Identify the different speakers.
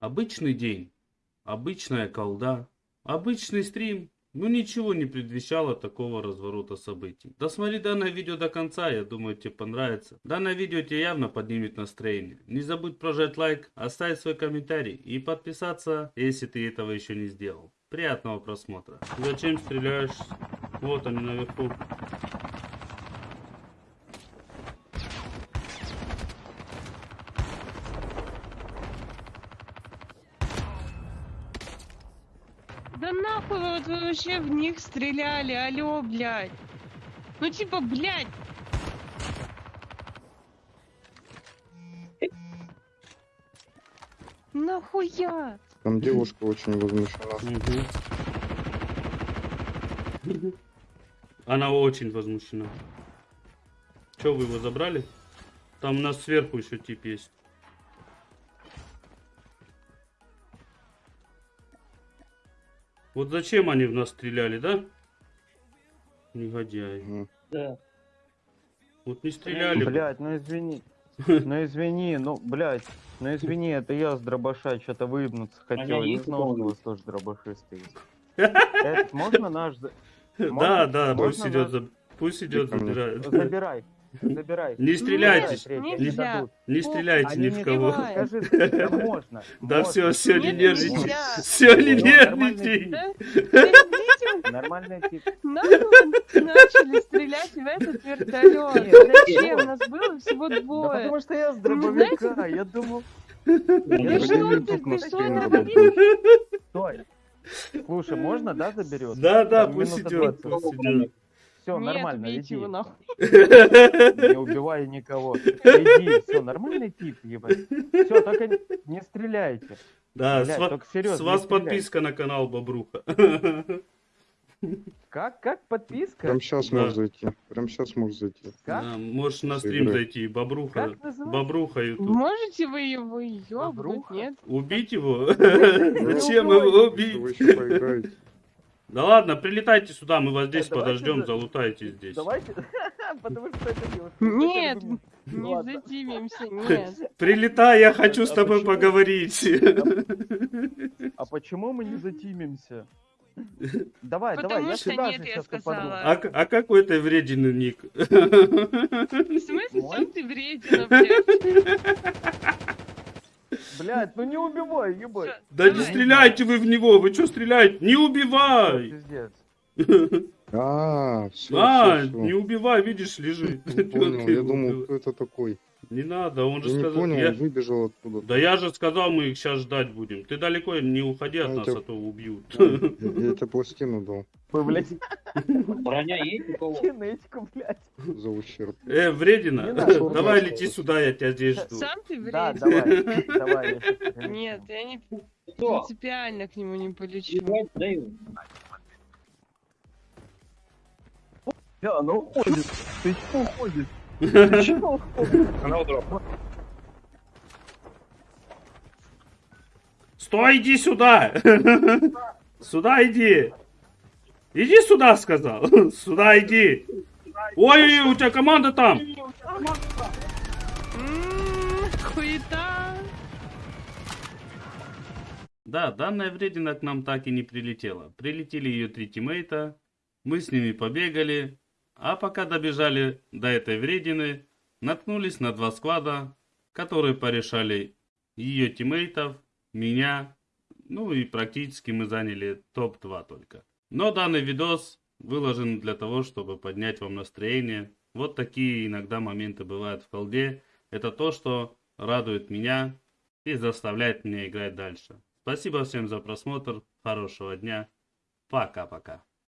Speaker 1: Обычный день, обычная колда, обычный стрим. Ну ничего не предвещало такого разворота событий. Досмотри данное видео до конца, я думаю тебе понравится. Данное видео тебе явно поднимет настроение. Не забудь прожать лайк, оставить свой комментарий и подписаться, если ты этого еще не сделал. Приятного просмотра. Зачем стреляешь? Вот они наверху.
Speaker 2: Да нахуй вы вот вы вообще в них стреляли, алло, блядь. Ну типа, блядь. Нахуя?
Speaker 3: Там девушка очень возмущена.
Speaker 1: Она очень возмущена. Че, вы его забрали? Там у нас сверху еще тип есть. Вот зачем они в нас стреляли, да? Негодяи.
Speaker 4: Да.
Speaker 1: Вот не стреляли.
Speaker 5: Блять, ну извини. Ну извини, ну, блять, ну извини, это я с дробаша что-то выебнуться хотел. Не знал, что у вас тоже дробашисты есть. Этот, можно наш... за-
Speaker 1: Да, да, пусть идет, пусть идет, забирает.
Speaker 5: Забирай, забирай.
Speaker 1: Не стреляйте,
Speaker 5: Забирай,
Speaker 2: не
Speaker 5: третий, они
Speaker 2: нельзя.
Speaker 5: дадут.
Speaker 1: не стреляйте
Speaker 5: Они
Speaker 1: ни в
Speaker 5: не
Speaker 1: кого.
Speaker 5: Скажи, да можно.
Speaker 1: Да
Speaker 5: можно.
Speaker 1: все, все, не нервничай. Все, не
Speaker 5: Ну, нормальный
Speaker 1: нервничай.
Speaker 5: Нормальный тип.
Speaker 2: вы начали стрелять в этот вертолет. Зачем? Нас было всего двое.
Speaker 5: потому что я с
Speaker 2: Ну,
Speaker 5: дробовика, я думал...
Speaker 3: Я
Speaker 2: что,
Speaker 3: работаю.
Speaker 5: Стой. Слушай, можно, да, заберет?
Speaker 1: Да, да, пусть идет,
Speaker 5: 20.
Speaker 1: пусть идет.
Speaker 5: Все,
Speaker 2: Нет,
Speaker 5: нормально,
Speaker 2: убейте
Speaker 5: иди.
Speaker 2: его нахуй.
Speaker 5: Не убивай никого. Иди, все, нормальный тип, ебать. Все, только не- стреляйте.
Speaker 1: Да,
Speaker 5: Блядь,
Speaker 1: с, ва-
Speaker 5: только серьезно,
Speaker 1: с вас подписка на канал Бобруха.
Speaker 5: Как? Как подписка?
Speaker 3: Прям сейчас
Speaker 1: Да.
Speaker 3: можешь зайти. Прям сейчас можешь зайти.
Speaker 5: Как?
Speaker 1: Да, можешь на стрим
Speaker 3: Сыграть.
Speaker 1: зайти, Бобруха.
Speaker 5: Как называется?
Speaker 1: Бобруха YouTube.
Speaker 2: Можете вы его ёбнуть, нет?
Speaker 1: Убить его?
Speaker 5: Ну,
Speaker 1: Зачем его
Speaker 3: Вы
Speaker 1: убить?
Speaker 3: еще поиграете.
Speaker 1: Да ладно, прилетайте сюда, мы вас здесь
Speaker 5: давайте
Speaker 1: подождем,
Speaker 5: за-
Speaker 1: залутайте здесь.
Speaker 5: Давайте, потому что это девушка.
Speaker 2: Нет, Не
Speaker 5: Ладно.
Speaker 2: задимимся, нет.
Speaker 1: Прилетай, я хочу с
Speaker 5: А
Speaker 1: тобой
Speaker 5: почему?
Speaker 1: поговорить.
Speaker 5: А почему мы не затимимся? Давай, давай,
Speaker 2: Потому
Speaker 5: я
Speaker 2: что
Speaker 5: сюда
Speaker 2: нет,
Speaker 5: же
Speaker 2: я
Speaker 5: сейчас
Speaker 2: сказала.
Speaker 1: А, а какой ты вредный ник?
Speaker 2: В смысле, сам ты вредина, блядь?
Speaker 5: Блядь, ну не убивай, ебать.
Speaker 1: Да не стреляйте вы в него, вы что стреляете? Не убивай!
Speaker 5: Пиздец.
Speaker 3: А, все,
Speaker 1: А,
Speaker 3: все,
Speaker 1: не убивай, видишь, лежит.
Speaker 3: Понял, я думал, кто это такой.
Speaker 1: Не надо, он же
Speaker 3: Я не
Speaker 1: сказал.
Speaker 3: понял,
Speaker 1: я-
Speaker 3: выбежал оттуда.
Speaker 1: Да я же сказал, мы их сейчас ждать будем. Ты далеко не уходи от
Speaker 3: Ну,
Speaker 1: нас,
Speaker 3: это-
Speaker 1: а то убьют.
Speaker 3: Я я тебе пластину дал
Speaker 5: Вы, блядь,
Speaker 4: Броня есть у кого?
Speaker 5: кинетику, блядь.
Speaker 3: за ущерб.
Speaker 1: Э, вредина, давай лети сюда, я тебя здесь жду.
Speaker 2: Сам ты
Speaker 5: Да,
Speaker 2: вредина.
Speaker 5: давай, давай. принесу.
Speaker 2: Нет, я не принципиально к нему не полечу.
Speaker 5: Да, она уходит. Ты чего уходишь? Ты чего уходишь?
Speaker 4: Она удроп.
Speaker 1: Стой, иди сюда! Сюда иди! Иди сюда, сказал! Сюда иди! Ой, у тебя команда там! Да, данная вредина к нам так и не прилетела. Прилетели ее три тиммейта, мы с ними побегали, а пока добежали до этой вредины, наткнулись на два склада, которые порешали ее тиммейтов, меня, ну и практически мы заняли топ-2 только. Но данный видос выложен для того, чтобы поднять вам настроение. Вот такие иногда моменты бывают в колде. Это то, что радует меня и заставляет меня играть дальше. Спасибо всем за просмотр. Хорошего дня. Пока-пока.